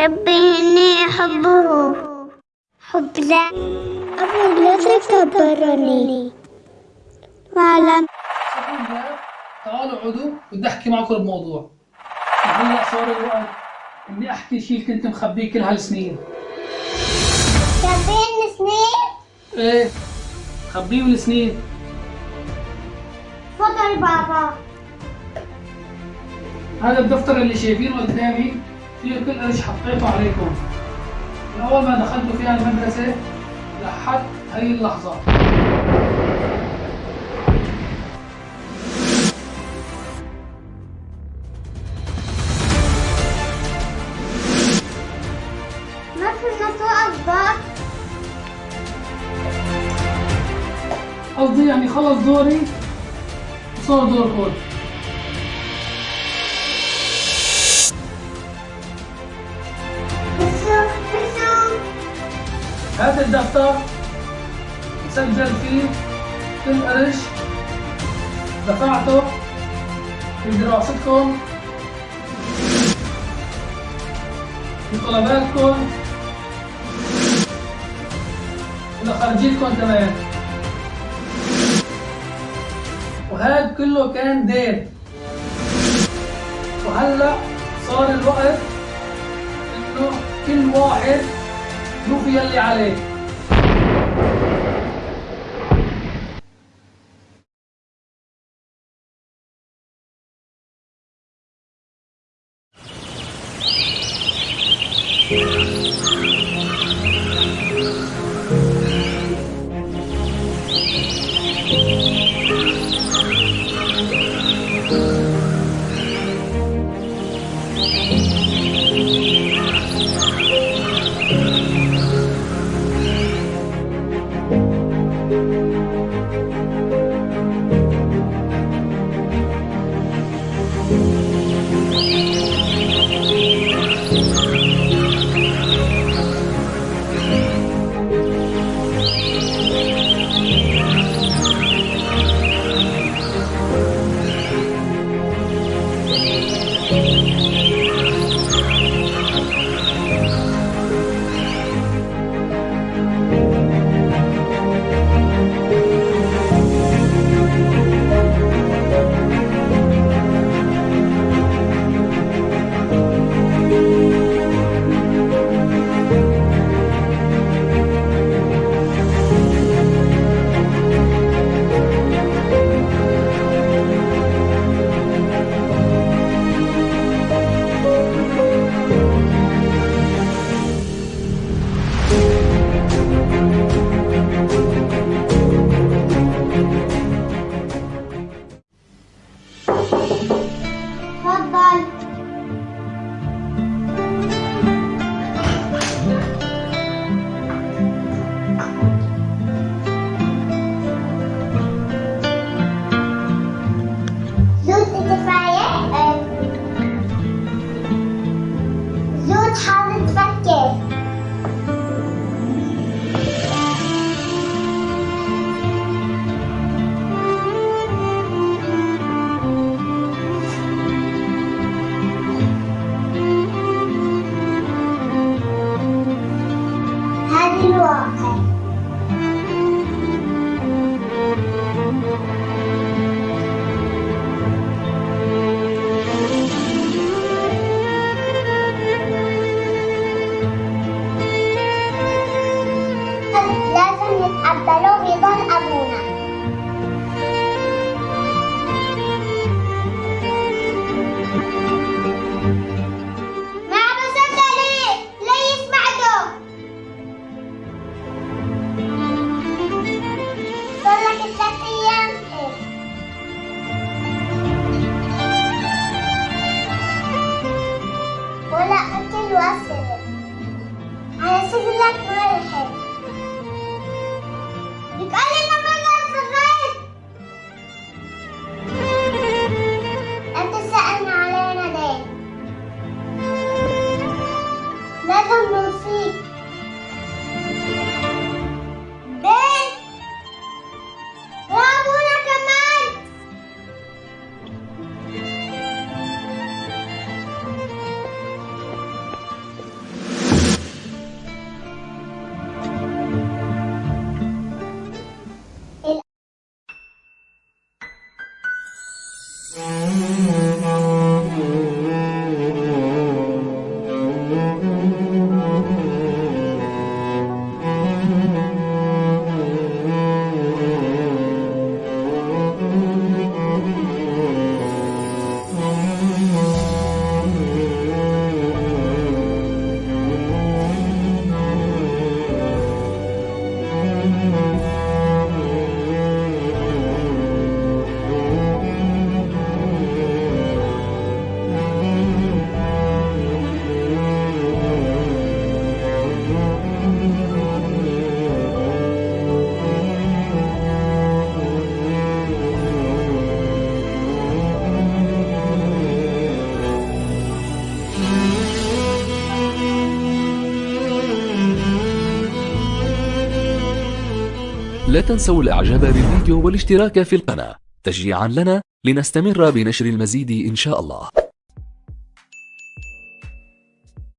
ربي إني أحبه حب لا أبو لا تكبرني وعلم تعالوا اقعدوا بدي أحكي معكم بموضوع. هلا صار الوقت اني أحكي شيء كنت مخبيه كل هالسنين. سبعين سنين إيه. مخبيه من سنين تفضل بابا. هذا الدفتر اللي شايفينه قدامي. فيه كل قرش حطيته عليكم. من أول ما دخلتوا فيها المدرسة لحد هي اللحظه ما في قصدي يعني خلص دوري وصار دوركم هذا الدفتر مسجل فيه كل قرش دفعته في دراستكم في طلباتكم ولخرجيتكم كمان. وهذا كله كان دين وهلأ صار الوقت إنه كل واحد يوفي يلي عليه. تفضل that Mm-hmm. لا تنسوا الإعجاب بالفيديو والاشتراك في القناة. تشجيعا لنا لنستمر بنشر المزيد إن شاء الله.